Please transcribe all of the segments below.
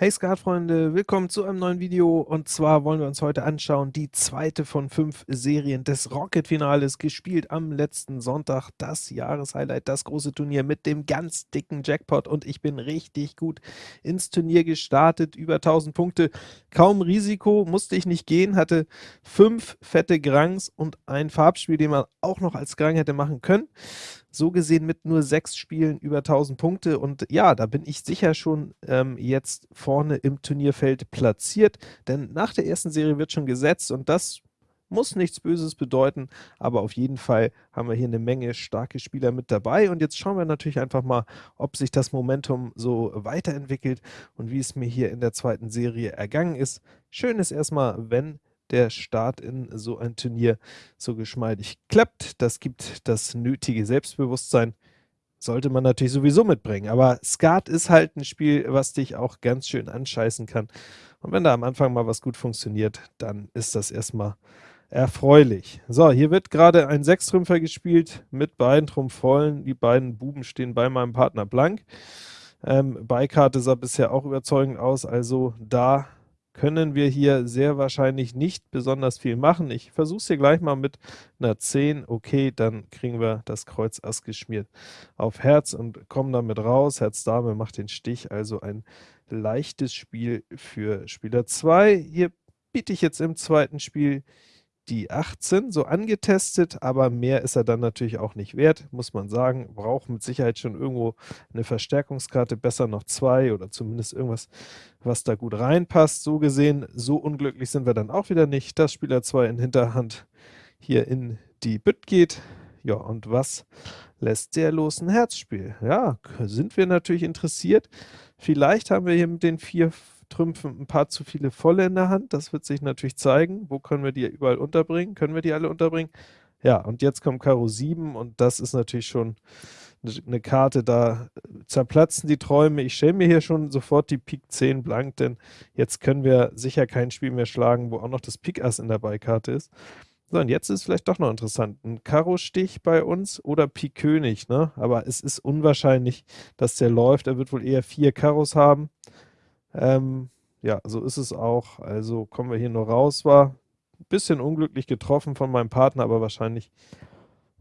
Hey Skatfreunde, willkommen zu einem neuen Video. Und zwar wollen wir uns heute anschauen die zweite von fünf Serien des Rocket-Finales, gespielt am letzten Sonntag, das Jahreshighlight, das große Turnier mit dem ganz dicken Jackpot. Und ich bin richtig gut ins Turnier gestartet, über 1000 Punkte, kaum Risiko, musste ich nicht gehen, hatte fünf fette Grangs und ein Farbspiel, den man auch noch als Grang hätte machen können so gesehen mit nur sechs Spielen über 1000 Punkte. Und ja, da bin ich sicher schon ähm, jetzt vorne im Turnierfeld platziert, denn nach der ersten Serie wird schon gesetzt und das muss nichts Böses bedeuten, aber auf jeden Fall haben wir hier eine Menge starke Spieler mit dabei. Und jetzt schauen wir natürlich einfach mal, ob sich das Momentum so weiterentwickelt und wie es mir hier in der zweiten Serie ergangen ist. Schön ist erstmal, wenn der Start in so ein Turnier so geschmeidig klappt. Das gibt das nötige Selbstbewusstsein. Sollte man natürlich sowieso mitbringen, aber Skat ist halt ein Spiel, was dich auch ganz schön anscheißen kann. Und wenn da am Anfang mal was gut funktioniert, dann ist das erstmal erfreulich. So, hier wird gerade ein Sechstrümpfer gespielt mit beiden Trumpfvollen. Die beiden Buben stehen bei meinem Partner blank. Ähm, Beikarte sah bisher auch überzeugend aus, also da können wir hier sehr wahrscheinlich nicht besonders viel machen. Ich versuche es hier gleich mal mit einer 10. Okay, dann kriegen wir das Kreuz Ass geschmiert auf Herz und kommen damit raus. Herz Dame macht den Stich, also ein leichtes Spiel für Spieler 2. Hier biete ich jetzt im zweiten Spiel die 18 so angetestet, aber mehr ist er dann natürlich auch nicht wert, muss man sagen. Braucht mit Sicherheit schon irgendwo eine Verstärkungskarte, besser noch zwei oder zumindest irgendwas, was da gut reinpasst. So gesehen, so unglücklich sind wir dann auch wieder nicht, dass Spieler 2 in Hinterhand hier in die Bütt geht. Ja, und was lässt der los? Ein Herzspiel. Ja, sind wir natürlich interessiert. Vielleicht haben wir hier mit den vier Trümpfen ein paar zu viele volle in der Hand. Das wird sich natürlich zeigen. Wo können wir die überall unterbringen? Können wir die alle unterbringen? Ja, und jetzt kommt Karo 7 und das ist natürlich schon eine Karte, da zerplatzen die Träume. Ich stelle mir hier schon sofort die Pik 10 blank, denn jetzt können wir sicher kein Spiel mehr schlagen, wo auch noch das Pik Ass in der Beikarte ist. So, und jetzt ist vielleicht doch noch interessant. Ein Karo-Stich bei uns oder Pik König, ne? Aber es ist unwahrscheinlich, dass der läuft. Er wird wohl eher vier Karos haben. Ähm, ja, so ist es auch. Also kommen wir hier nur raus. War ein bisschen unglücklich getroffen von meinem Partner, aber wahrscheinlich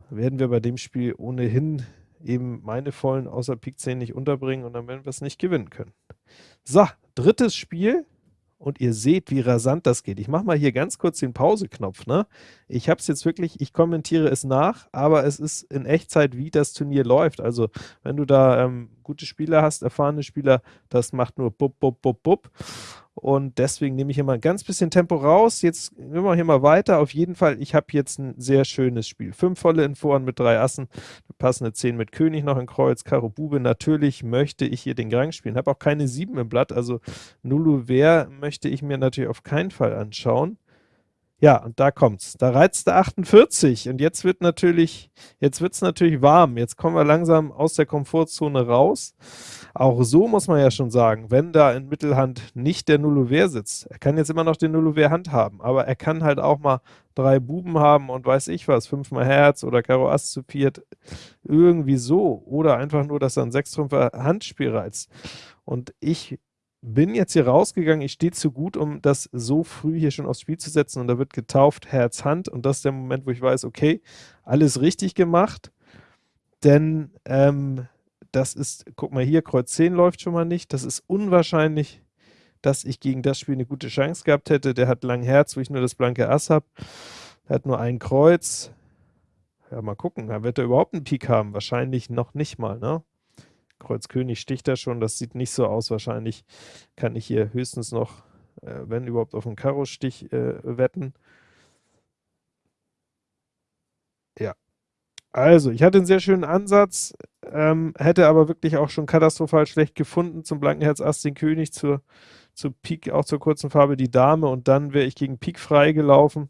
werden wir bei dem Spiel ohnehin eben meine vollen außer Pik 10 nicht unterbringen und dann werden wir es nicht gewinnen können. So, drittes Spiel und ihr seht, wie rasant das geht. Ich mache mal hier ganz kurz den Pause-Knopf. Ne? Ich habe es jetzt wirklich, ich kommentiere es nach, aber es ist in Echtzeit, wie das Turnier läuft. Also wenn du da ähm, gute Spieler hast, erfahrene Spieler, das macht nur bub, bub, bub, bub und deswegen nehme ich hier mal ein ganz bisschen Tempo raus. Jetzt gehen wir hier mal weiter. Auf jeden Fall, ich habe jetzt ein sehr schönes Spiel. Fünf volle in Vorhand mit drei Assen, passende 10 mit König noch in Kreuz, Karo Bube. Natürlich möchte ich hier den Grang spielen. Habe auch keine 7 im Blatt, also Nulu Wer möchte ich mir natürlich auf keinen Fall anschauen. Ja, und da kommt's. Da reizt der 48 und jetzt wird natürlich, jetzt wird's natürlich warm. Jetzt kommen wir langsam aus der Komfortzone raus. Auch so muss man ja schon sagen, wenn da in Mittelhand nicht der Nullouvert sitzt, er kann jetzt immer noch den Nullouvert Hand haben, aber er kann halt auch mal drei Buben haben und weiß ich was, fünfmal Herz oder Karo Ass zu viert, irgendwie so. Oder einfach nur, dass er ein Sechstrümpfer Handspiel reizt. Und ich bin jetzt hier rausgegangen, ich stehe zu gut, um das so früh hier schon aufs Spiel zu setzen und da wird getauft Herz, Hand und das ist der Moment, wo ich weiß, okay, alles richtig gemacht, denn ähm, das ist, guck mal hier, Kreuz 10 läuft schon mal nicht, das ist unwahrscheinlich, dass ich gegen das Spiel eine gute Chance gehabt hätte, der hat lang Herz, wo ich nur das blanke Ass habe, er hat nur ein Kreuz, ja mal gucken, da wird er überhaupt einen Pik haben, wahrscheinlich noch nicht mal, ne? Kreuz König sticht da schon, das sieht nicht so aus. Wahrscheinlich kann ich hier höchstens noch, äh, wenn überhaupt, auf einen Karo-Stich äh, wetten. Ja. Also, ich hatte einen sehr schönen Ansatz, ähm, hätte aber wirklich auch schon katastrophal schlecht gefunden. Zum blanken Herz Ass den König, zur, zur Pik, auch zur kurzen Farbe die Dame und dann wäre ich gegen Pik frei gelaufen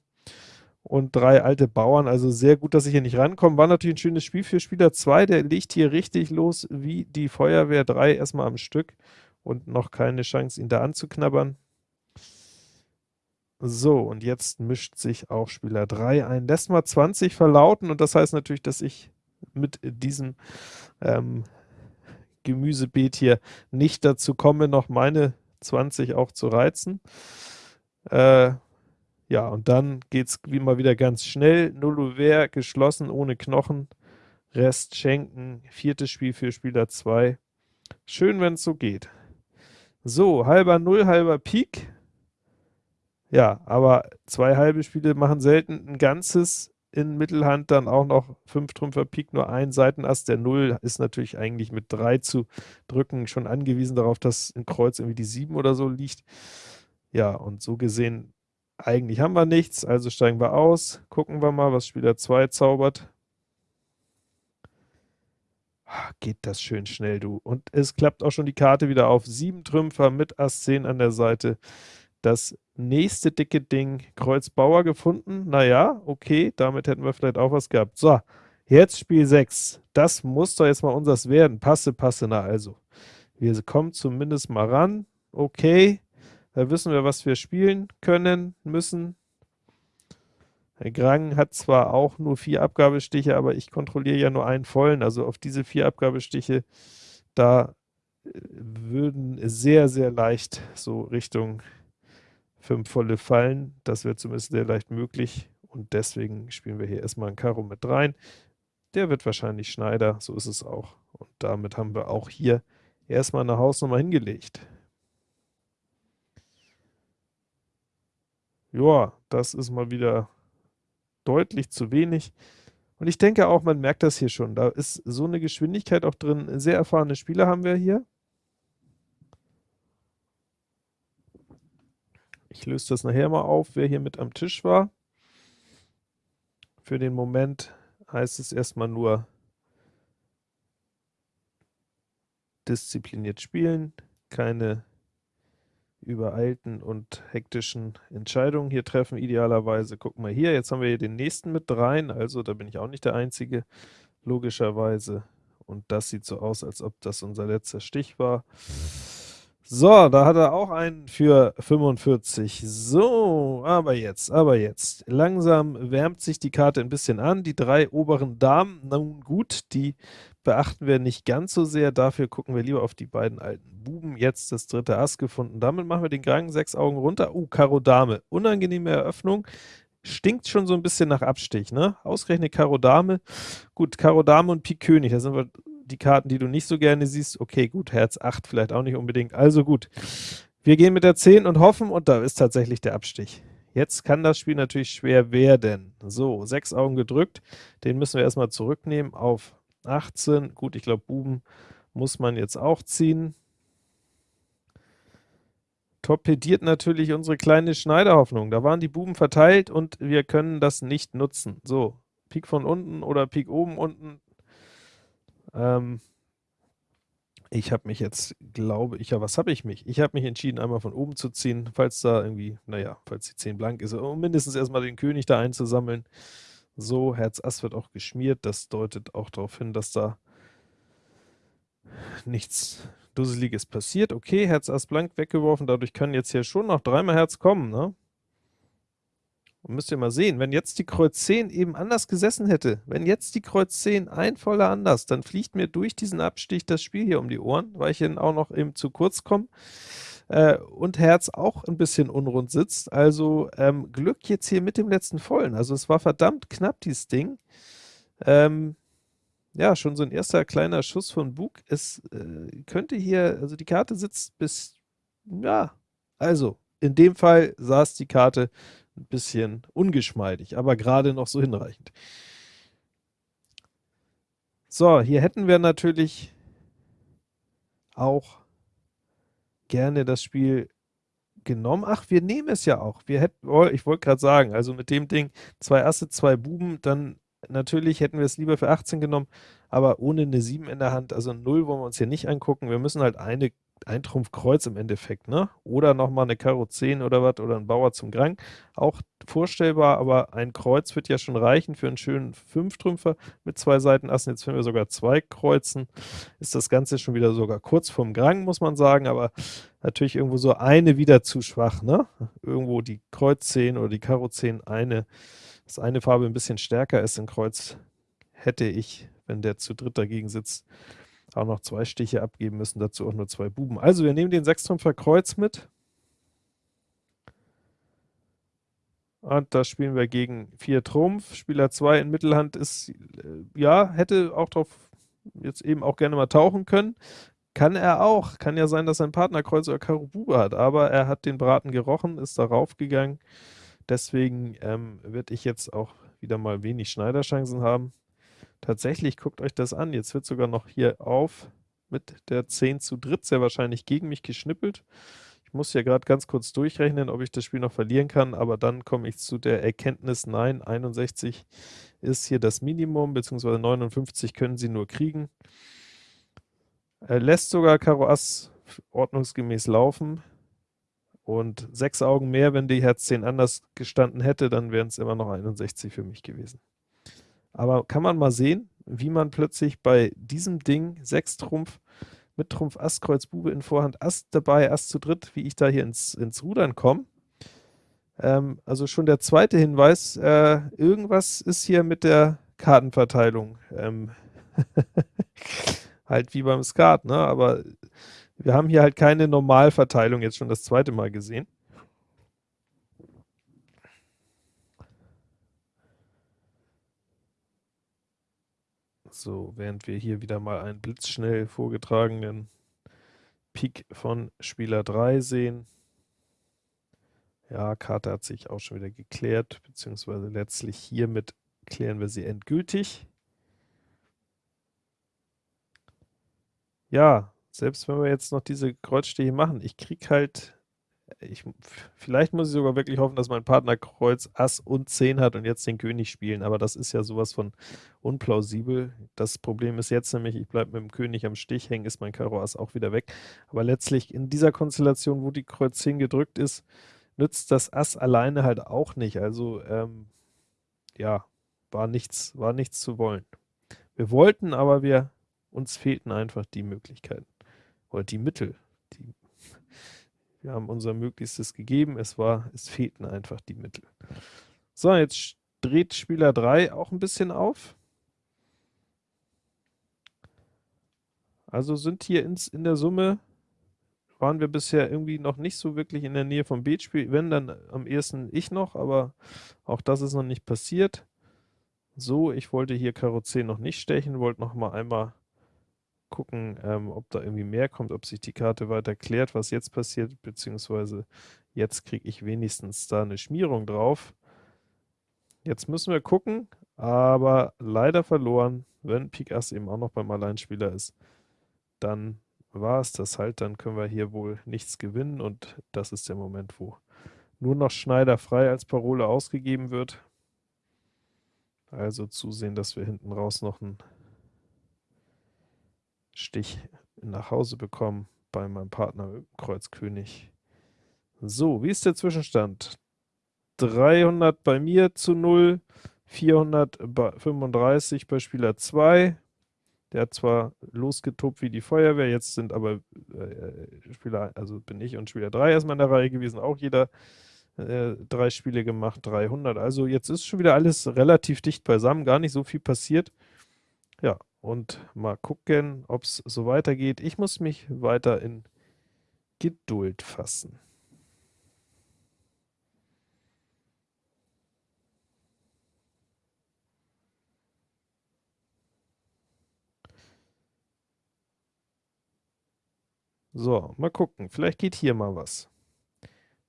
und drei alte Bauern. Also sehr gut, dass ich hier nicht rankomme. War natürlich ein schönes Spiel für Spieler 2. Der legt hier richtig los wie die Feuerwehr 3 erstmal am Stück und noch keine Chance, ihn da anzuknabbern. So, und jetzt mischt sich auch Spieler 3 ein. Lässt mal 20 verlauten und das heißt natürlich, dass ich mit diesem ähm, Gemüsebeet hier nicht dazu komme, noch meine 20 auch zu reizen. Äh, ja, und dann geht's wie mal wieder ganz schnell. Null Ouvert, geschlossen, ohne Knochen. Rest schenken. Viertes Spiel für Spieler 2. Schön, wenn es so geht. So, halber Null, halber Pik. Ja, aber zwei halbe Spiele machen selten ein ganzes in Mittelhand dann auch noch 5 Trümpfer Pik, nur ein Seitenass. Der Null ist natürlich eigentlich mit 3 zu drücken schon angewiesen darauf, dass ein Kreuz irgendwie die 7 oder so liegt. Ja, und so gesehen, eigentlich haben wir nichts, also steigen wir aus. Gucken wir mal, was Spieler 2 zaubert. Ah, geht das schön schnell, du. Und es klappt auch schon die Karte wieder auf. 7 Trümpfer mit Ass 10 an der Seite. Das nächste dicke Ding, Kreuz Bauer gefunden. Naja, okay, damit hätten wir vielleicht auch was gehabt. So, jetzt Spiel 6. Das muss doch jetzt mal unseres werden. Passe, passe, na also. Wir kommen zumindest mal ran. Okay, da wissen wir, was wir spielen können, müssen. Herr Grang hat zwar auch nur vier Abgabestiche, aber ich kontrolliere ja nur einen vollen. Also auf diese vier Abgabestiche, da äh, würden sehr, sehr leicht so Richtung fünf volle fallen. Das wäre zumindest sehr leicht möglich. Und deswegen spielen wir hier erstmal ein Karo mit rein. Der wird wahrscheinlich Schneider, so ist es auch. Und damit haben wir auch hier erstmal eine Hausnummer hingelegt. Ja, das ist mal wieder deutlich zu wenig. Und ich denke auch, man merkt das hier schon. Da ist so eine Geschwindigkeit auch drin. Sehr erfahrene Spieler haben wir hier. Ich löse das nachher mal auf, wer hier mit am Tisch war. Für den Moment heißt es erstmal nur diszipliniert spielen, keine übereilten und hektischen Entscheidungen hier treffen, idealerweise. Guck mal hier, jetzt haben wir hier den nächsten mit rein, also da bin ich auch nicht der Einzige, logischerweise. Und das sieht so aus, als ob das unser letzter Stich war. So, da hat er auch einen für 45. So, aber jetzt, aber jetzt. Langsam wärmt sich die Karte ein bisschen an. Die drei oberen Damen, nun gut, die beachten wir nicht ganz so sehr. Dafür gucken wir lieber auf die beiden alten Buben. Jetzt das dritte Ass gefunden. Damit machen wir den Gang sechs Augen runter. Uh, Karo Dame. Unangenehme Eröffnung. Stinkt schon so ein bisschen nach Abstich, ne? Ausgerechnet Karo Dame. Gut, Karo Dame und Pik König, da sind wir die Karten, die du nicht so gerne siehst. Okay, gut, Herz 8 vielleicht auch nicht unbedingt. Also gut, wir gehen mit der 10 und hoffen, und da ist tatsächlich der Abstich. Jetzt kann das Spiel natürlich schwer werden. So, sechs Augen gedrückt. Den müssen wir erstmal zurücknehmen auf 18. Gut, ich glaube, Buben muss man jetzt auch ziehen. Torpediert natürlich unsere kleine Schneiderhoffnung. Da waren die Buben verteilt und wir können das nicht nutzen. So, Pik von unten oder Pik oben unten, ähm, ich habe mich jetzt, glaube ich, ja, was habe ich mich? Ich habe mich entschieden, einmal von oben zu ziehen, falls da irgendwie, naja, falls die 10 blank ist, um mindestens erstmal den König da einzusammeln. So, Herz Ass wird auch geschmiert, das deutet auch darauf hin, dass da nichts Dusseliges passiert. Okay, Herz Ass blank weggeworfen, dadurch können jetzt hier schon noch dreimal Herz kommen, ne? Und müsst ihr mal sehen, wenn jetzt die Kreuz 10 eben anders gesessen hätte, wenn jetzt die Kreuz 10 ein voller anders, dann fliegt mir durch diesen Abstich das Spiel hier um die Ohren, weil ich dann auch noch eben zu kurz komme äh, und Herz auch ein bisschen unrund sitzt. Also ähm, Glück jetzt hier mit dem letzten Vollen. Also es war verdammt knapp, dieses Ding. Ähm, ja, schon so ein erster kleiner Schuss von Bug. Es äh, könnte hier, also die Karte sitzt bis, ja, also in dem Fall saß die Karte ein bisschen ungeschmeidig, aber gerade noch so hinreichend. So, hier hätten wir natürlich auch gerne das Spiel genommen. Ach, wir nehmen es ja auch. Wir hätten, oh, ich wollte gerade sagen, also mit dem Ding, zwei Asse, zwei Buben, dann natürlich hätten wir es lieber für 18 genommen, aber ohne eine 7 in der Hand, also 0 wollen wir uns hier nicht angucken. Wir müssen halt eine ein Trumpf Kreuz im Endeffekt, ne? Oder nochmal eine Karo 10 oder was, oder ein Bauer zum Grang. Auch vorstellbar, aber ein Kreuz wird ja schon reichen für einen schönen Fünftrümpfer mit zwei Seitenassen. Jetzt finden wir sogar zwei Kreuzen. Ist das Ganze schon wieder sogar kurz vorm Grang, muss man sagen, aber natürlich irgendwo so eine wieder zu schwach, ne? Irgendwo die Kreuz 10 oder die Karo 10, eine, dass eine Farbe ein bisschen stärker ist in Kreuz, hätte ich, wenn der zu dritt dagegen sitzt, auch noch zwei Stiche abgeben müssen, dazu auch nur zwei Buben. Also wir nehmen den Sechstrumpfer Kreuz mit. Und da spielen wir gegen 4 Trumpf. Spieler 2 in Mittelhand ist, äh, ja, hätte auch drauf jetzt eben auch gerne mal tauchen können. Kann er auch. Kann ja sein, dass sein Partner Kreuz oder Karo Bube hat, aber er hat den Braten gerochen, ist darauf gegangen. Deswegen ähm, werde ich jetzt auch wieder mal wenig Schneiderchancen haben. Tatsächlich, guckt euch das an. Jetzt wird sogar noch hier auf mit der 10 zu dritt sehr wahrscheinlich gegen mich geschnippelt. Ich muss ja gerade ganz kurz durchrechnen, ob ich das Spiel noch verlieren kann, aber dann komme ich zu der Erkenntnis, nein, 61 ist hier das Minimum, beziehungsweise 59 können sie nur kriegen. Er lässt sogar Karo Ass ordnungsgemäß laufen und sechs Augen mehr, wenn die Herz 10 anders gestanden hätte, dann wären es immer noch 61 für mich gewesen. Aber kann man mal sehen, wie man plötzlich bei diesem Ding, 6 Trumpf, mit Trumpf Ass, Kreuz, Bube in Vorhand, Ass dabei, Ass zu dritt, wie ich da hier ins, ins Rudern komme. Ähm, also schon der zweite Hinweis, äh, irgendwas ist hier mit der Kartenverteilung. Ähm halt wie beim Skat, ne? aber wir haben hier halt keine Normalverteilung jetzt schon das zweite Mal gesehen. So, während wir hier wieder mal einen blitzschnell vorgetragenen Pik von Spieler 3 sehen. Ja, Karte hat sich auch schon wieder geklärt, beziehungsweise letztlich hiermit klären wir sie endgültig. Ja, selbst wenn wir jetzt noch diese Kreuzstiche machen, ich kriege halt ich, vielleicht muss ich sogar wirklich hoffen, dass mein Partner Kreuz Ass und 10 hat und jetzt den König spielen, aber das ist ja sowas von unplausibel. Das Problem ist jetzt nämlich, ich bleibe mit dem König am Stich hängen, ist mein Karo Ass auch wieder weg. Aber letztlich in dieser Konstellation, wo die Kreuz 10 gedrückt ist, nützt das Ass alleine halt auch nicht. Also, ähm, ja, war nichts, war nichts zu wollen. Wir wollten, aber wir, uns fehlten einfach die Möglichkeiten oder die Mittel, die wir haben unser Möglichstes gegeben, es war, es fehlten einfach die Mittel. So, jetzt dreht Spieler 3 auch ein bisschen auf. Also sind hier ins, in der Summe, waren wir bisher irgendwie noch nicht so wirklich in der Nähe vom Beetspiel, wenn dann am ehesten ich noch, aber auch das ist noch nicht passiert. So, ich wollte hier Karo 10 noch nicht stechen, wollte noch mal einmal gucken, ähm, ob da irgendwie mehr kommt, ob sich die Karte weiter klärt, was jetzt passiert, beziehungsweise jetzt kriege ich wenigstens da eine Schmierung drauf. Jetzt müssen wir gucken, aber leider verloren, wenn Pik Ass eben auch noch beim Alleinspieler ist, dann war es das halt, dann können wir hier wohl nichts gewinnen und das ist der Moment, wo nur noch Schneider frei als Parole ausgegeben wird. Also zusehen, dass wir hinten raus noch ein Stich nach Hause bekommen bei meinem Partner Kreuz König. So, wie ist der Zwischenstand? 300 bei mir zu 0, 435 bei Spieler 2. Der hat zwar losgetobt wie die Feuerwehr, jetzt sind aber äh, Spieler, also bin ich und Spieler 3 erstmal in der Reihe gewesen, auch jeder äh, drei Spiele gemacht, 300. Also jetzt ist schon wieder alles relativ dicht beisammen, gar nicht so viel passiert. Ja, und mal gucken, ob es so weitergeht. Ich muss mich weiter in Geduld fassen. So, mal gucken. Vielleicht geht hier mal was.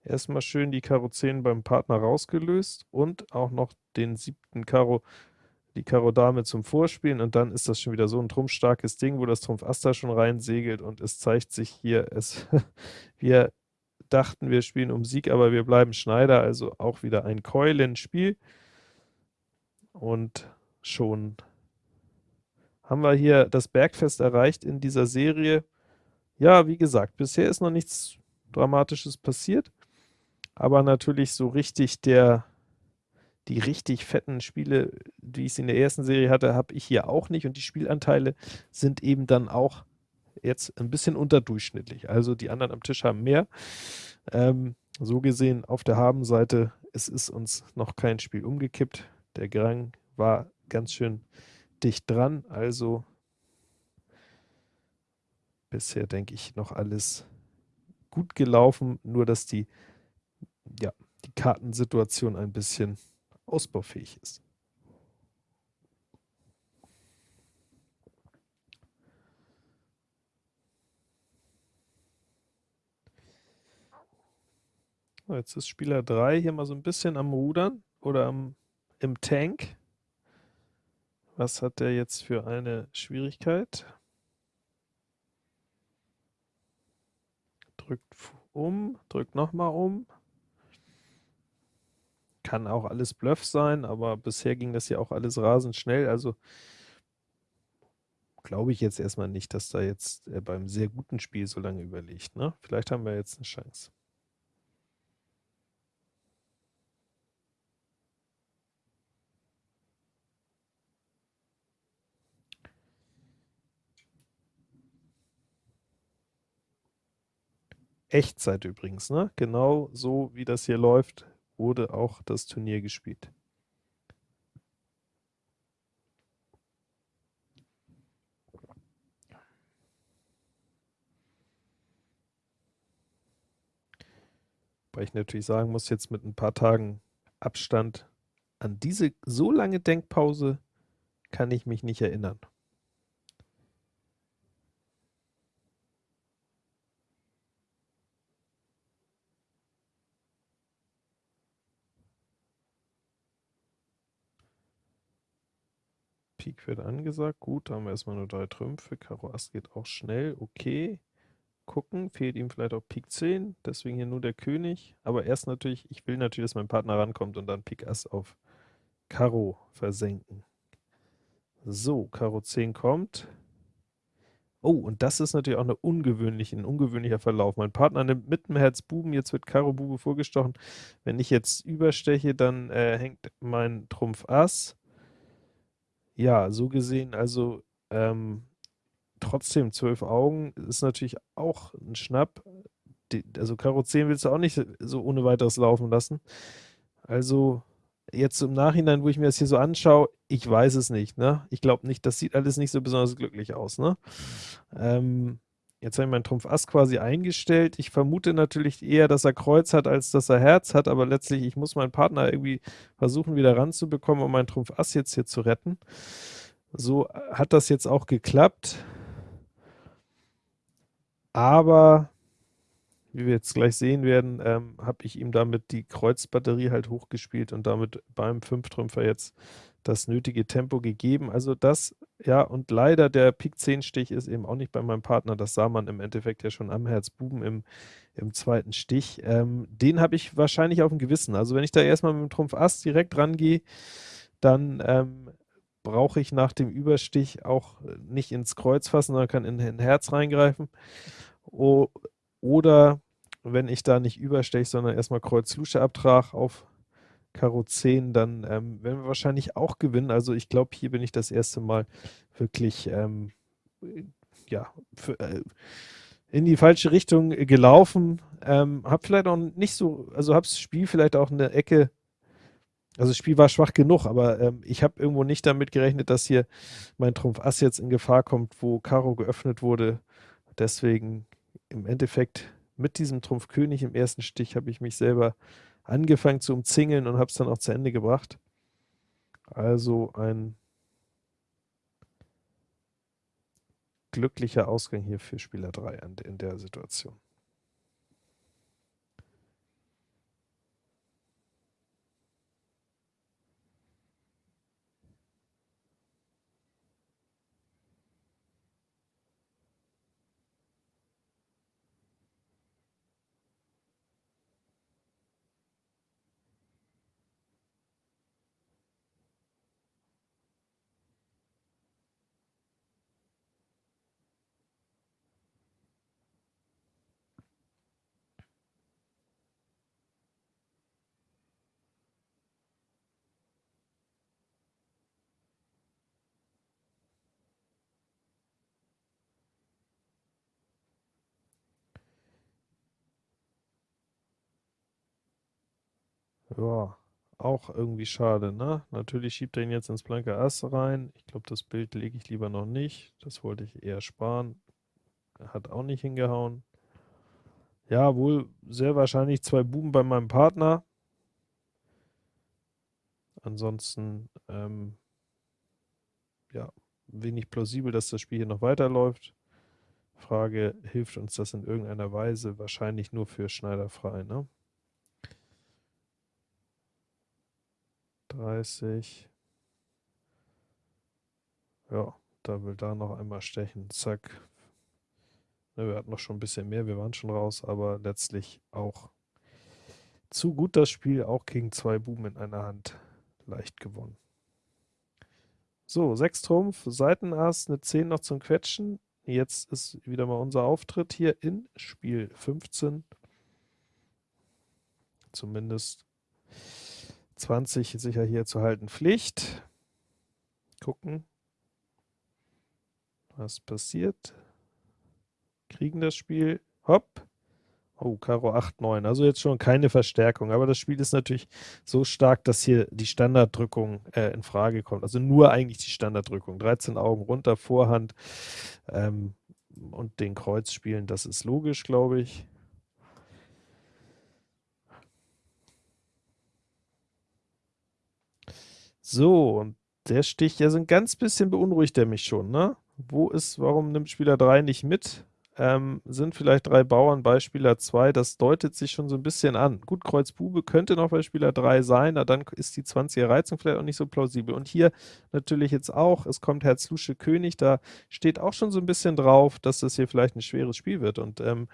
Erstmal schön die Karo 10 beim Partner rausgelöst und auch noch den siebten Karo die Karo Dame zum Vorspielen und dann ist das schon wieder so ein trumpfstarkes Ding, wo das Trumpf Ass da schon rein segelt und es zeigt sich hier, es wir dachten, wir spielen um Sieg, aber wir bleiben Schneider, also auch wieder ein Keulenspiel und schon haben wir hier das Bergfest erreicht in dieser Serie. Ja, wie gesagt, bisher ist noch nichts Dramatisches passiert, aber natürlich so richtig der die richtig fetten Spiele, die ich in der ersten Serie hatte, habe ich hier auch nicht und die Spielanteile sind eben dann auch jetzt ein bisschen unterdurchschnittlich. Also die anderen am Tisch haben mehr. Ähm, so gesehen auf der Habenseite, es ist uns noch kein Spiel umgekippt. Der Grang war ganz schön dicht dran, also bisher, denke ich, noch alles gut gelaufen, nur dass die, ja, die Kartensituation ein bisschen ausbaufähig ist. Jetzt ist Spieler 3 hier mal so ein bisschen am Rudern oder am, im Tank. Was hat der jetzt für eine Schwierigkeit? Drückt um, drückt nochmal um. Kann auch alles Bluff sein, aber bisher ging das ja auch alles rasend schnell. Also glaube ich jetzt erstmal nicht, dass da jetzt äh, beim sehr guten Spiel so lange überlegt. Ne? Vielleicht haben wir jetzt eine Chance. Echtzeit übrigens, ne? Genau so wie das hier läuft, wurde auch das Turnier gespielt. Weil ich natürlich sagen muss, jetzt mit ein paar Tagen Abstand an diese so lange Denkpause kann ich mich nicht erinnern. Pik wird angesagt. Gut, da haben wir erstmal nur drei Trümpfe. Karo Ass geht auch schnell. Okay. Gucken, fehlt ihm vielleicht auch Pik 10. Deswegen hier nur der König. Aber erst natürlich, ich will natürlich, dass mein Partner rankommt und dann Pik Ass auf Karo versenken. So, Karo 10 kommt. Oh, und das ist natürlich auch eine ungewöhnliche, ein ungewöhnlicher Verlauf. Mein Partner nimmt mit dem Herz Buben, jetzt wird Karo Bube vorgestochen. Wenn ich jetzt übersteche, dann äh, hängt mein Trumpf Ass. Ja, so gesehen, also ähm, trotzdem 12 Augen ist natürlich auch ein Schnapp. Die, also Karo 10 willst du auch nicht so ohne weiteres laufen lassen. Also jetzt im Nachhinein, wo ich mir das hier so anschaue, ich weiß es nicht. Ne? Ich glaube nicht, das sieht alles nicht so besonders glücklich aus. Ne? Ähm, Jetzt habe ich meinen Trumpf Ass quasi eingestellt. Ich vermute natürlich eher, dass er Kreuz hat, als dass er Herz hat, aber letztlich, ich muss meinen Partner irgendwie versuchen, wieder ranzubekommen, um meinen Trumpf Ass jetzt hier zu retten. So hat das jetzt auch geklappt. Aber, wie wir jetzt gleich sehen werden, ähm, habe ich ihm damit die Kreuzbatterie halt hochgespielt und damit beim Fünftrümpfer jetzt das nötige Tempo gegeben. Also das, ja, und leider der Pik 10 Stich ist eben auch nicht bei meinem Partner. Das sah man im Endeffekt ja schon am Herzbuben im, im zweiten Stich. Ähm, den habe ich wahrscheinlich auf dem Gewissen. Also wenn ich da erstmal mit dem Trumpf Ass direkt rangehe, dann ähm, brauche ich nach dem Überstich auch nicht ins Kreuz fassen, sondern kann in, in Herz reingreifen. O oder wenn ich da nicht übersteche, sondern erstmal Kreuz-Lusche-Abtrag auf Karo 10, dann ähm, werden wir wahrscheinlich auch gewinnen. Also ich glaube, hier bin ich das erste Mal wirklich ähm, ja, für, äh, in die falsche Richtung gelaufen. Ähm, habe vielleicht auch nicht so, also habe das Spiel vielleicht auch eine Ecke, also das Spiel war schwach genug, aber ähm, ich habe irgendwo nicht damit gerechnet, dass hier mein Trumpf Ass jetzt in Gefahr kommt, wo Karo geöffnet wurde. Deswegen im Endeffekt mit diesem Trumpf König im ersten Stich habe ich mich selber angefangen zu umzingeln und habe es dann auch zu Ende gebracht. Also ein glücklicher Ausgang hier für Spieler 3 in der Situation. Ja, auch irgendwie schade, ne? Natürlich schiebt er ihn jetzt ins blanke Ass rein. Ich glaube, das Bild lege ich lieber noch nicht. Das wollte ich eher sparen. hat auch nicht hingehauen. Ja, wohl sehr wahrscheinlich zwei Buben bei meinem Partner. Ansonsten, ähm, ja, wenig plausibel, dass das Spiel hier noch weiterläuft. Frage, hilft uns das in irgendeiner Weise? Wahrscheinlich nur für Schneider frei, ne? 30. Ja, da will da noch einmal stechen. Zack. Ne, wir hatten noch schon ein bisschen mehr, wir waren schon raus, aber letztlich auch zu gut das Spiel, auch gegen zwei Buben in einer Hand. Leicht gewonnen. So, 6 Trumpf, Seitenass, eine 10 noch zum Quetschen. Jetzt ist wieder mal unser Auftritt hier in Spiel 15. Zumindest 20 sicher hier zu halten Pflicht. Gucken, was passiert. Kriegen das Spiel. Hopp. Oh, Karo 8, 9. Also jetzt schon keine Verstärkung. Aber das Spiel ist natürlich so stark, dass hier die Standarddrückung äh, in Frage kommt. Also nur eigentlich die Standarddrückung. 13 Augen runter, Vorhand ähm, und den Kreuz spielen. Das ist logisch, glaube ich. So, und der Stich, ja, so ein ganz bisschen beunruhigt er mich schon, ne? Wo ist, warum nimmt Spieler 3 nicht mit? ähm, sind vielleicht drei Bauern bei Spieler 2, das deutet sich schon so ein bisschen an. Gut, Kreuz Bube könnte noch bei Spieler 3 sein, na, dann ist die 20er Reizung vielleicht auch nicht so plausibel. Und hier natürlich jetzt auch, es kommt Herz Lusche König, da steht auch schon so ein bisschen drauf, dass das hier vielleicht ein schweres Spiel wird. Und ähm,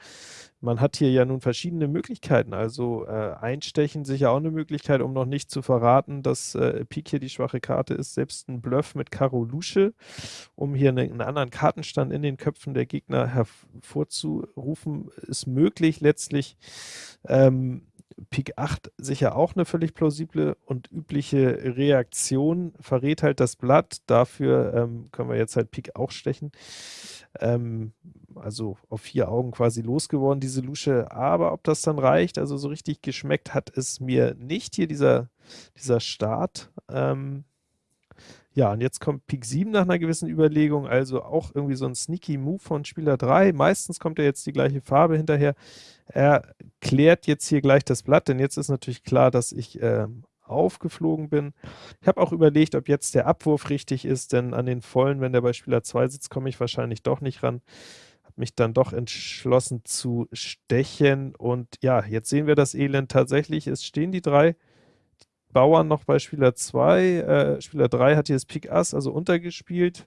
man hat hier ja nun verschiedene Möglichkeiten, also äh, Einstechen sicher auch eine Möglichkeit, um noch nicht zu verraten, dass äh, Pik hier die schwache Karte ist, selbst ein Bluff mit Karo Lusche, um hier eine, einen anderen Kartenstand in den Köpfen der Gegner hervorzurufen, ist möglich. Letztlich ähm, Pik 8 sicher auch eine völlig plausible und übliche Reaktion, verrät halt das Blatt, dafür ähm, können wir jetzt halt Pik auch stechen. Ähm, also auf vier Augen quasi losgeworden, diese Lusche. Aber ob das dann reicht, also so richtig geschmeckt hat es mir nicht hier, dieser, dieser Start. Ähm, ja, und jetzt kommt Pik 7 nach einer gewissen Überlegung, also auch irgendwie so ein sneaky Move von Spieler 3. Meistens kommt er jetzt die gleiche Farbe hinterher. Er klärt jetzt hier gleich das Blatt, denn jetzt ist natürlich klar, dass ich äh, aufgeflogen bin. Ich habe auch überlegt, ob jetzt der Abwurf richtig ist, denn an den Vollen, wenn der bei Spieler 2 sitzt, komme ich wahrscheinlich doch nicht ran. Habe mich dann doch entschlossen zu stechen und ja, jetzt sehen wir das Elend tatsächlich. Es stehen die drei Bauern noch bei Spieler 2. Äh, Spieler 3 hat hier das Pik Ass, also untergespielt.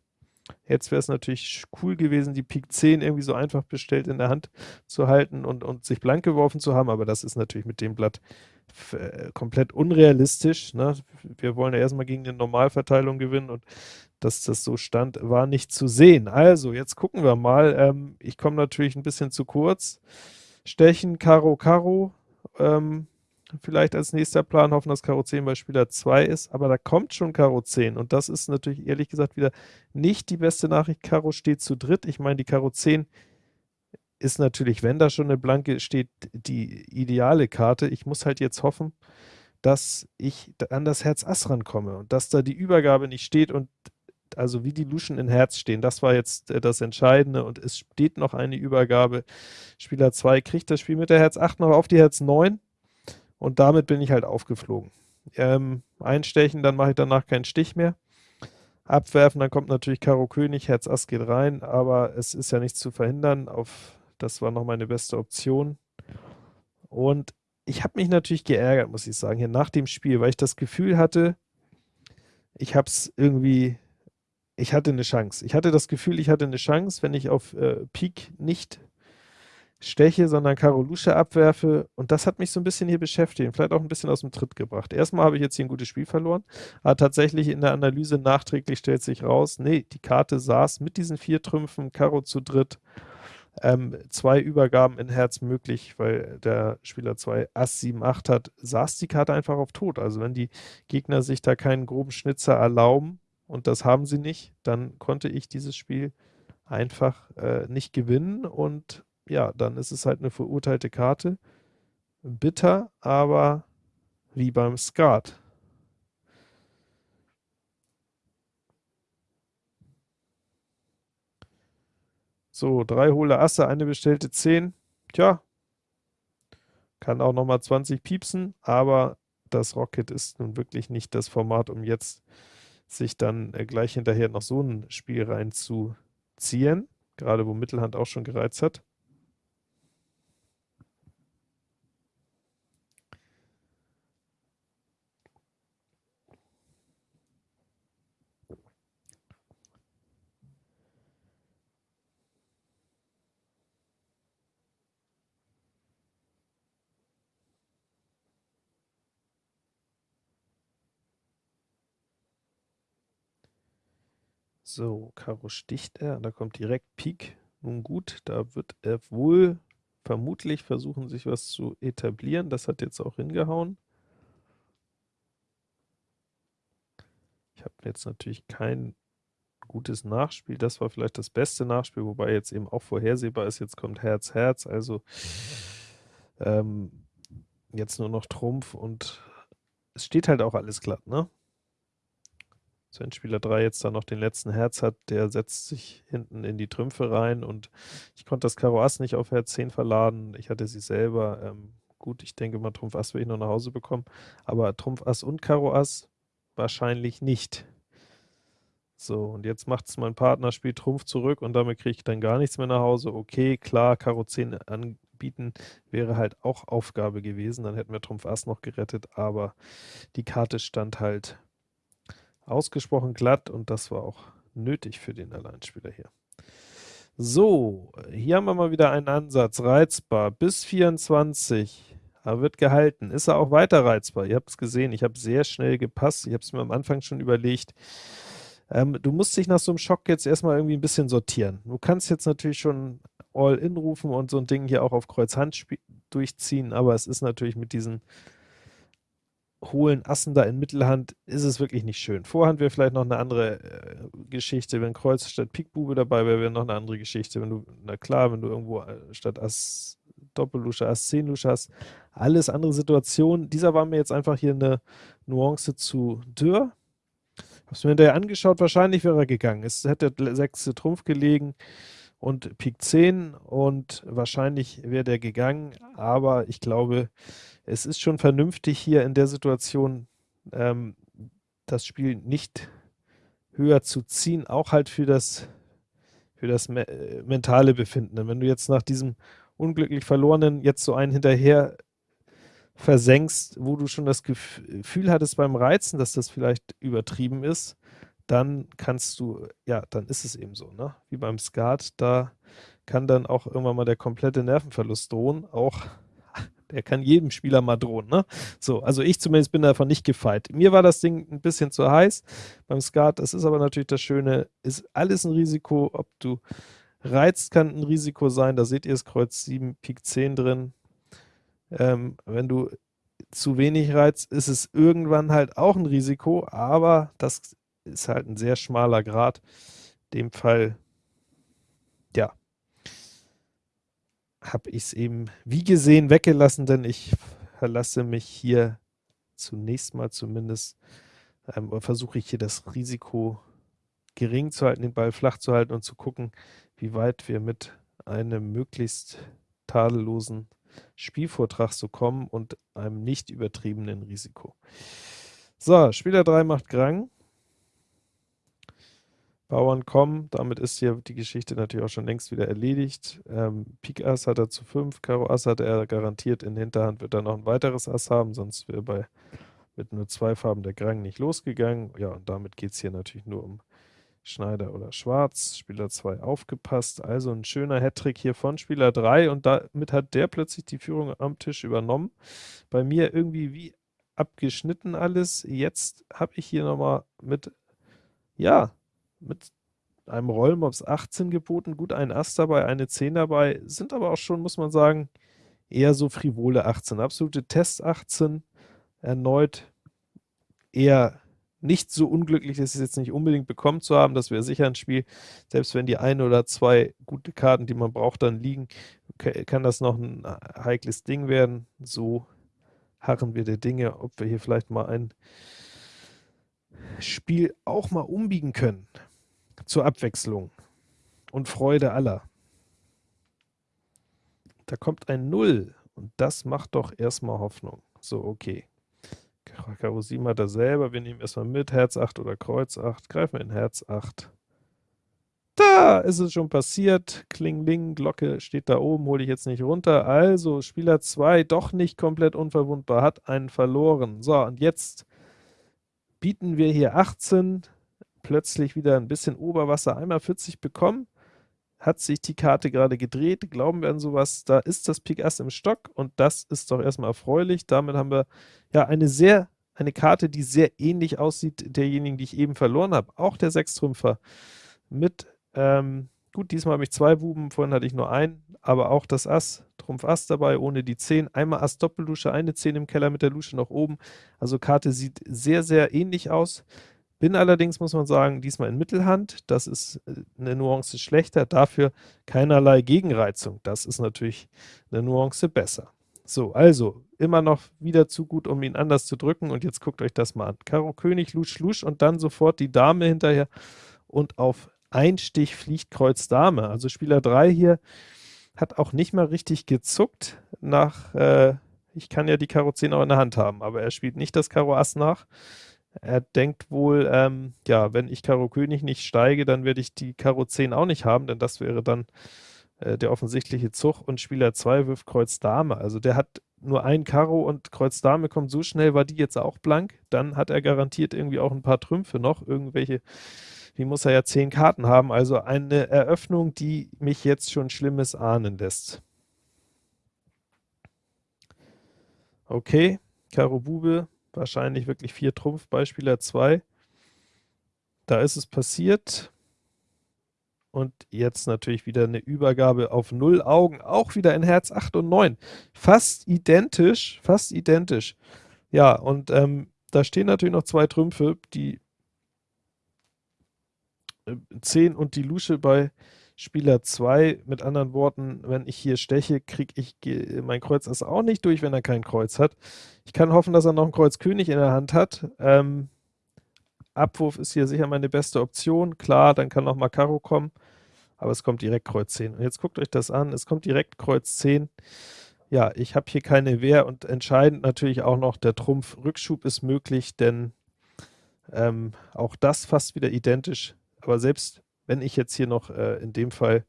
Jetzt wäre es natürlich cool gewesen, die Pik 10 irgendwie so einfach bestellt in der Hand zu halten und, und sich blank geworfen zu haben, aber das ist natürlich mit dem Blatt komplett unrealistisch. Ne? Wir wollen ja erstmal gegen eine Normalverteilung gewinnen und dass das so stand, war nicht zu sehen. Also, jetzt gucken wir mal. Ähm, ich komme natürlich ein bisschen zu kurz. Stechen, Karo, Karo. Ähm, vielleicht als nächster Plan hoffen, dass Karo 10 bei Spieler 2 ist, aber da kommt schon Karo 10 und das ist natürlich ehrlich gesagt wieder nicht die beste Nachricht. Karo steht zu dritt. Ich meine, die Karo 10 ist natürlich, wenn da schon eine Blanke steht, die ideale Karte. Ich muss halt jetzt hoffen, dass ich an das Herz Ass rankomme und dass da die Übergabe nicht steht und also wie die Luschen in Herz stehen, das war jetzt äh, das Entscheidende und es steht noch eine Übergabe. Spieler 2 kriegt das Spiel mit der Herz 8 noch auf die Herz 9 und damit bin ich halt aufgeflogen. Ähm, einstechen, dann mache ich danach keinen Stich mehr. Abwerfen, dann kommt natürlich Karo König, Herz Ass geht rein, aber es ist ja nichts zu verhindern. Auf das war noch meine beste Option. Und ich habe mich natürlich geärgert, muss ich sagen, hier nach dem Spiel, weil ich das Gefühl hatte, ich habe es irgendwie, ich hatte eine Chance. Ich hatte das Gefühl, ich hatte eine Chance, wenn ich auf äh, Peak nicht steche, sondern Karolusche abwerfe. Und das hat mich so ein bisschen hier beschäftigt, vielleicht auch ein bisschen aus dem Tritt gebracht. Erstmal habe ich jetzt hier ein gutes Spiel verloren, aber tatsächlich in der Analyse nachträglich stellt sich raus, nee, die Karte saß mit diesen vier Trümpfen, Karo zu dritt, ähm, zwei Übergaben in Herz möglich, weil der Spieler 2 Ass 7, 8 hat, saß die Karte einfach auf Tot. Also wenn die Gegner sich da keinen groben Schnitzer erlauben, und das haben sie nicht, dann konnte ich dieses Spiel einfach äh, nicht gewinnen und ja, dann ist es halt eine verurteilte Karte. Bitter, aber wie beim Skat. So, drei hohle Asse, eine bestellte 10. Tja, kann auch nochmal 20 piepsen, aber das Rocket ist nun wirklich nicht das Format, um jetzt sich dann äh, gleich hinterher noch so ein Spiel reinzuziehen, gerade wo Mittelhand auch schon gereizt hat. So, Karo sticht er, da kommt direkt Pik. Nun gut, da wird er wohl vermutlich versuchen, sich was zu etablieren. Das hat jetzt auch hingehauen. Ich habe jetzt natürlich kein gutes Nachspiel. Das war vielleicht das beste Nachspiel, wobei jetzt eben auch vorhersehbar ist. Jetzt kommt Herz, Herz, also ähm, jetzt nur noch Trumpf und es steht halt auch alles glatt, ne? Wenn Spieler 3 jetzt da noch den letzten Herz hat, der setzt sich hinten in die Trümpfe rein und ich konnte das Karo Ass nicht auf Herz 10 verladen. Ich hatte sie selber. Ähm, gut, ich denke mal, Trumpf Ass will ich noch nach Hause bekommen, aber Trumpf Ass und Karo Ass wahrscheinlich nicht. So, und jetzt macht es mein Partner, spielt Trumpf zurück und damit kriege ich dann gar nichts mehr nach Hause. Okay, klar, Karo 10 anbieten wäre halt auch Aufgabe gewesen, dann hätten wir Trumpf Ass noch gerettet, aber die Karte stand halt ausgesprochen glatt und das war auch nötig für den Alleinspieler hier. So, hier haben wir mal wieder einen Ansatz, reizbar, bis 24, er wird gehalten. Ist er auch weiter reizbar? Ihr habt es gesehen, ich habe sehr schnell gepasst, ich habe es mir am Anfang schon überlegt. Ähm, du musst dich nach so einem Schock jetzt erstmal irgendwie ein bisschen sortieren. Du kannst jetzt natürlich schon All-In rufen und so ein Ding hier auch auf Kreuz Hand durchziehen, aber es ist natürlich mit diesen holen Assen da in Mittelhand, ist es wirklich nicht schön. Vorhand wäre vielleicht noch eine andere äh, Geschichte, wenn Kreuz statt Pikbube dabei wäre, wäre noch eine andere Geschichte. Wenn du, na klar, wenn du irgendwo äh, statt Ass Doppellusche, Ass 10 Lusche hast, alles andere Situationen. Dieser war mir jetzt einfach hier eine Nuance zu dürr. Hab's mir hinterher angeschaut, wahrscheinlich wäre er gegangen. Es hätte der sechste Trumpf gelegen und Pik 10 und wahrscheinlich wäre der gegangen, aber ich glaube, es ist schon vernünftig hier in der Situation ähm, das Spiel nicht höher zu ziehen, auch halt für das, für das me äh, mentale Befinden. Wenn du jetzt nach diesem unglücklich verlorenen jetzt so einen hinterher versenkst, wo du schon das Gefühl hattest beim Reizen, dass das vielleicht übertrieben ist, dann kannst du, ja, dann ist es eben so, ne? Wie beim Skat, da kann dann auch irgendwann mal der komplette Nervenverlust drohen, auch der kann jedem Spieler mal drohen, ne? So, also ich zumindest bin davon nicht gefeit. Mir war das Ding ein bisschen zu heiß beim Skat, das ist aber natürlich das Schöne, ist alles ein Risiko, ob du reizt, kann ein Risiko sein, da seht ihr das Kreuz 7, Pik 10 drin. Ähm, wenn du zu wenig reizt, ist es irgendwann halt auch ein Risiko, aber das ist halt ein sehr schmaler Grad. In dem Fall, ja, habe ich es eben wie gesehen weggelassen, denn ich verlasse mich hier zunächst mal zumindest, ähm, versuche ich hier das Risiko gering zu halten, den Ball flach zu halten und zu gucken, wie weit wir mit einem möglichst tadellosen Spielvortrag so kommen und einem nicht übertriebenen Risiko. So, Spieler 3 macht Grang. Bauern kommen, damit ist hier die Geschichte natürlich auch schon längst wieder erledigt. Ähm, Pik Ass hat er zu 5, Karo Ass hat er garantiert, in Hinterhand wird er noch ein weiteres Ass haben, sonst wäre bei mit nur zwei Farben der Grang nicht losgegangen. Ja, und damit geht es hier natürlich nur um Schneider oder Schwarz. Spieler 2 aufgepasst, also ein schöner Hattrick hier von Spieler 3 und damit hat der plötzlich die Führung am Tisch übernommen. Bei mir irgendwie wie abgeschnitten alles. Jetzt habe ich hier nochmal mit, ja, mit einem Rollmops 18 geboten, gut ein Ass dabei, eine 10 dabei, sind aber auch schon, muss man sagen, eher so frivole 18. Absolute Test 18, erneut eher nicht so unglücklich, dass es jetzt nicht unbedingt bekommen zu haben, das wäre sicher ein Spiel, selbst wenn die ein oder zwei gute Karten, die man braucht, dann liegen, kann das noch ein heikles Ding werden. So harren wir der Dinge, ob wir hier vielleicht mal ein Spiel auch mal umbiegen können zur Abwechslung und Freude aller. Da kommt ein 0 und das macht doch erstmal Hoffnung. So, okay. Karo 7 hat er selber, wir nehmen erstmal mit Herz 8 oder Kreuz 8, greifen wir in Herz 8. Da ist es schon passiert, Klingling, Glocke steht da oben, hole ich jetzt nicht runter. Also, Spieler 2 doch nicht komplett unverwundbar, hat einen verloren. So, und jetzt bieten wir hier 18, plötzlich wieder ein bisschen Oberwasser, einmal 40 bekommen hat sich die Karte gerade gedreht, glauben wir an sowas, da ist das Pik Ass im Stock und das ist doch erstmal erfreulich. Damit haben wir ja eine sehr, eine Karte, die sehr ähnlich aussieht derjenigen, die ich eben verloren habe. Auch der Sechstrümpfer mit, ähm, gut, diesmal habe ich zwei Buben, vorhin hatte ich nur einen, aber auch das Ass, Trumpf Ass dabei, ohne die 10. Einmal Ass Doppellusche, eine 10 im Keller mit der Lusche nach oben. Also Karte sieht sehr, sehr ähnlich aus. Bin allerdings, muss man sagen, diesmal in Mittelhand. Das ist äh, eine Nuance schlechter, dafür keinerlei Gegenreizung. Das ist natürlich eine Nuance besser. So, also immer noch wieder zu gut, um ihn anders zu drücken. Und jetzt guckt euch das mal an. Karo König, Lusch, Lusch und dann sofort die Dame hinterher. Und auf ein Stich fliegt Kreuz Dame. Also Spieler 3 hier hat auch nicht mal richtig gezuckt nach, äh, ich kann ja die Karo 10 auch in der Hand haben, aber er spielt nicht das Karo Ass nach. Er denkt wohl, ähm, ja, wenn ich Karo König nicht steige, dann werde ich die Karo 10 auch nicht haben, denn das wäre dann äh, der offensichtliche Zug und Spieler 2 wirft Kreuz Dame. Also der hat nur ein Karo und Kreuz Dame kommt so schnell, war die jetzt auch blank, dann hat er garantiert irgendwie auch ein paar Trümpfe noch, irgendwelche, wie muss er ja 10 Karten haben, also eine Eröffnung, die mich jetzt schon Schlimmes ahnen lässt. Okay, Karo Bube, wahrscheinlich wirklich 4 Trumpf bei Spieler 2. Da ist es passiert. Und jetzt natürlich wieder eine Übergabe auf 0 Augen, auch wieder in Herz 8 und 9. Fast identisch, fast identisch. Ja, und ähm, da stehen natürlich noch zwei Trümpfe, die äh, 10 und die Lusche bei Spieler 2. Mit anderen Worten, wenn ich hier steche, kriege ich mein Kreuz Ass auch nicht durch, wenn er kein Kreuz hat. Ich kann hoffen, dass er noch ein Kreuz König in der Hand hat. Ähm, Abwurf ist hier sicher meine beste Option. Klar, dann kann noch mal Karo kommen, aber es kommt direkt Kreuz 10. Und jetzt guckt euch das an, es kommt direkt Kreuz 10. Ja, ich habe hier keine Wehr und entscheidend natürlich auch noch der Trumpf Rückschub ist möglich, denn ähm, auch das fast wieder identisch. Aber selbst wenn ich jetzt hier noch äh, in dem Fall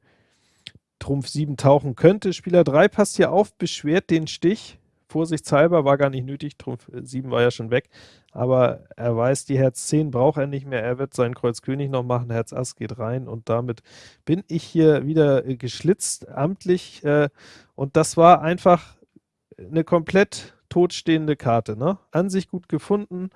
Trumpf 7 tauchen könnte. Spieler 3 passt hier auf, beschwert den Stich. Vorsichtshalber war gar nicht nötig, Trumpf 7 äh, war ja schon weg. Aber er weiß, die Herz 10 braucht er nicht mehr. Er wird seinen Kreuz König noch machen, Herz Ass geht rein und damit bin ich hier wieder äh, geschlitzt, amtlich. Äh, und das war einfach eine komplett totstehende Karte. Ne? An sich gut gefunden.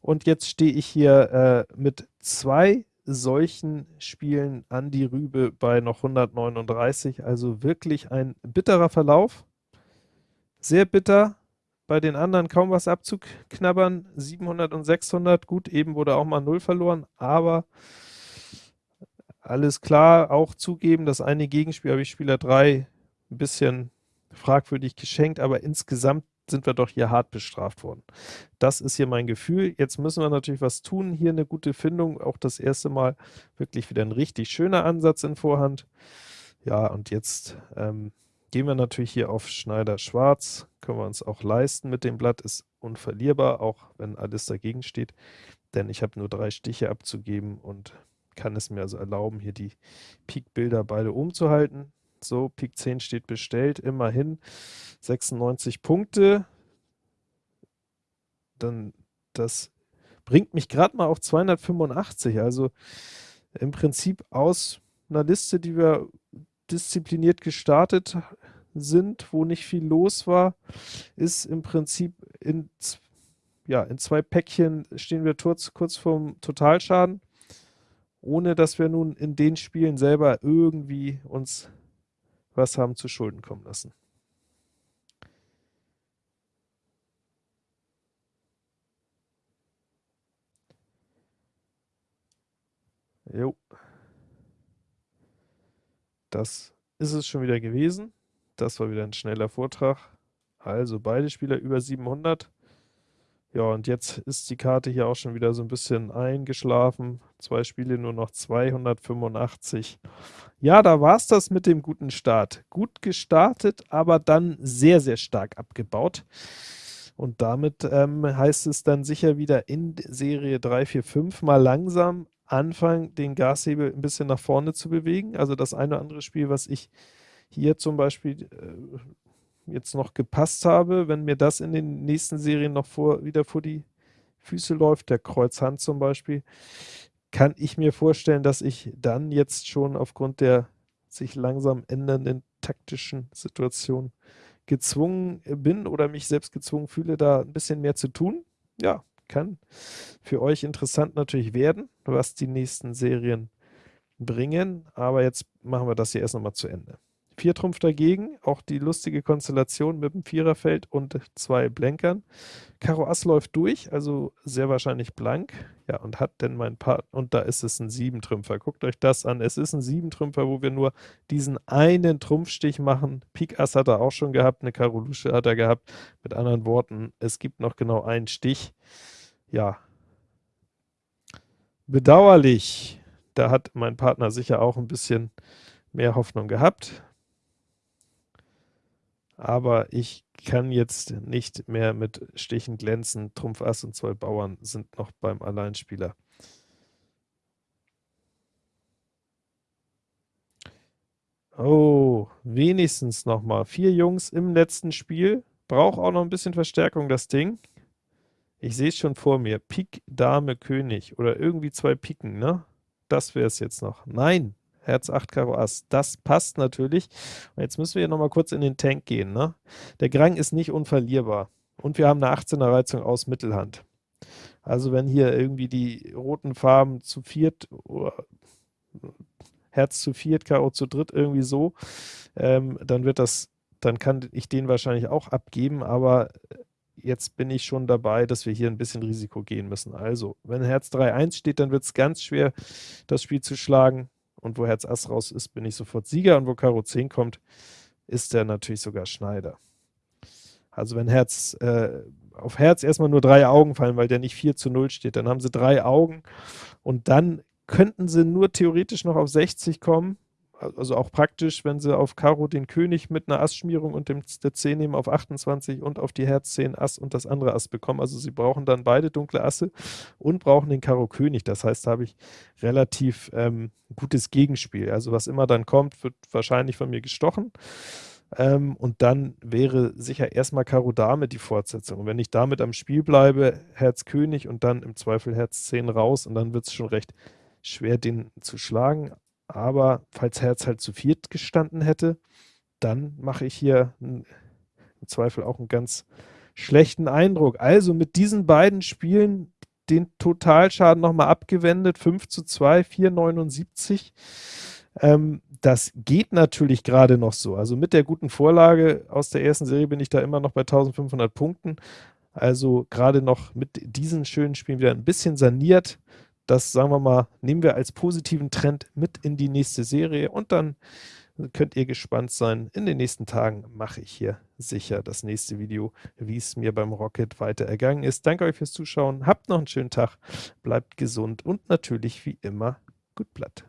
Und jetzt stehe ich hier äh, mit zwei solchen Spielen an die Rübe bei noch 139. Also wirklich ein bitterer Verlauf. Sehr bitter. Bei den anderen kaum was abzuknabbern. 700 und 600. Gut, eben wurde auch mal 0 verloren, aber alles klar. Auch zugeben, das eine Gegenspiel habe ich Spieler 3 ein bisschen fragwürdig geschenkt, aber insgesamt sind wir doch hier hart bestraft worden. Das ist hier mein Gefühl. Jetzt müssen wir natürlich was tun. Hier eine gute Findung. Auch das erste Mal wirklich wieder ein richtig schöner Ansatz in Vorhand. Ja, und jetzt ähm, gehen wir natürlich hier auf Schneider Schwarz. Können wir uns auch leisten mit dem Blatt. Ist unverlierbar, auch wenn alles dagegen steht. Denn ich habe nur drei Stiche abzugeben und kann es mir also erlauben, hier die Pik-Bilder beide So, Pik 10 steht bestellt, immerhin 96 Punkte. Dann das bringt mich gerade mal auf 285. Also im Prinzip aus einer Liste, die wir diszipliniert gestartet sind, wo nicht viel los war, ist im Prinzip in, ja, in zwei Päckchen stehen wir kurz, kurz vorm Totalschaden, ohne dass wir nun in den Spielen selber irgendwie uns was haben zu Schulden kommen lassen. Jo. Das ist es schon wieder gewesen. Das war wieder ein schneller Vortrag. Also beide Spieler über 700. Ja, und jetzt ist die Karte hier auch schon wieder so ein bisschen eingeschlafen. Zwei Spiele, nur noch 285. Ja, da war es das mit dem guten Start. Gut gestartet, aber dann sehr, sehr stark abgebaut. Und damit ähm, heißt es dann sicher wieder in Serie 3, 4, 5 mal langsam anfangen, den Gashebel ein bisschen nach vorne zu bewegen. Also das eine oder andere Spiel, was ich hier zum Beispiel äh, jetzt noch gepasst habe, wenn mir das in den nächsten Serien noch vor, wieder vor die Füße läuft, der Kreuzhand zum Beispiel, kann ich mir vorstellen, dass ich dann jetzt schon aufgrund der sich langsam ändernden taktischen Situation gezwungen bin oder mich selbst gezwungen fühle, da ein bisschen mehr zu tun. Ja, kann für euch interessant natürlich werden, was die nächsten Serien bringen, aber jetzt machen wir das hier erst nochmal zu Ende. Vier Trumpf dagegen, auch die lustige Konstellation mit dem Viererfeld und zwei Blenkern. Karo Ass läuft durch, also sehr wahrscheinlich blank. Ja, und hat denn mein Part, und da ist es ein Siebentrümpfer. Guckt euch das an, es ist ein Siebentrümpfer, wo wir nur diesen einen Trumpfstich machen. Pik Ass hat er auch schon gehabt, eine Karo Lusche hat er gehabt. Mit anderen Worten, es gibt noch genau einen Stich. Ja, bedauerlich. Da hat mein Partner sicher auch ein bisschen mehr Hoffnung gehabt aber ich kann jetzt nicht mehr mit Stichen glänzen. Trumpf Ass und zwei Bauern sind noch beim Alleinspieler. Oh, wenigstens noch mal. Vier Jungs im letzten Spiel. Braucht auch noch ein bisschen Verstärkung, das Ding. Ich sehe es schon vor mir. Pik, Dame, König. Oder irgendwie zwei Piken, ne? Das wäre es jetzt noch. Nein, Herz 8 Karo Ass. Das passt natürlich. Und jetzt müssen wir hier nochmal kurz in den Tank gehen. Ne? Der Grang ist nicht unverlierbar. Und wir haben eine 18er Reizung aus Mittelhand. Also wenn hier irgendwie die roten Farben zu viert, Herz zu viert, Karo zu dritt, irgendwie so, ähm, dann wird das, dann kann ich den wahrscheinlich auch abgeben, aber jetzt bin ich schon dabei, dass wir hier ein bisschen Risiko gehen müssen. Also, wenn Herz 3-1 steht, dann wird es ganz schwer, das Spiel zu schlagen. Und wo Herz Ass raus ist, bin ich sofort Sieger. Und wo Karo 10 kommt, ist der natürlich sogar Schneider. Also wenn Herz äh, auf Herz erstmal nur drei Augen fallen, weil der nicht 4 zu 0 steht, dann haben sie drei Augen und dann könnten sie nur theoretisch noch auf 60 kommen also auch praktisch, wenn sie auf Karo den König mit einer Ass-Schmierung und dem, der 10 nehmen auf 28 und auf die Herz 10 Ass und das andere Ass bekommen. Also sie brauchen dann beide dunkle Asse und brauchen den Karo König. Das heißt, da habe ich relativ ähm, gutes Gegenspiel. Also was immer dann kommt, wird wahrscheinlich von mir gestochen. Ähm, und dann wäre sicher erstmal Karo Dame die Fortsetzung. Und wenn ich damit am Spiel bleibe, Herz König und dann im Zweifel Herz 10 raus und dann wird es schon recht schwer, den zu schlagen. Aber falls Herz halt zu viert gestanden hätte, dann mache ich hier im Zweifel auch einen ganz schlechten Eindruck. Also mit diesen beiden Spielen den Totalschaden nochmal abgewendet, 5 zu 2, 4,79. Ähm, das geht natürlich gerade noch so. Also mit der guten Vorlage aus der ersten Serie bin ich da immer noch bei 1500 Punkten. Also gerade noch mit diesen schönen Spielen wieder ein bisschen saniert das, sagen wir mal, nehmen wir als positiven Trend mit in die nächste Serie und dann könnt ihr gespannt sein. In den nächsten Tagen mache ich hier sicher das nächste Video, wie es mir beim Rocket weiter ergangen ist. Danke euch fürs Zuschauen, habt noch einen schönen Tag, bleibt gesund und natürlich wie immer gut Blatt.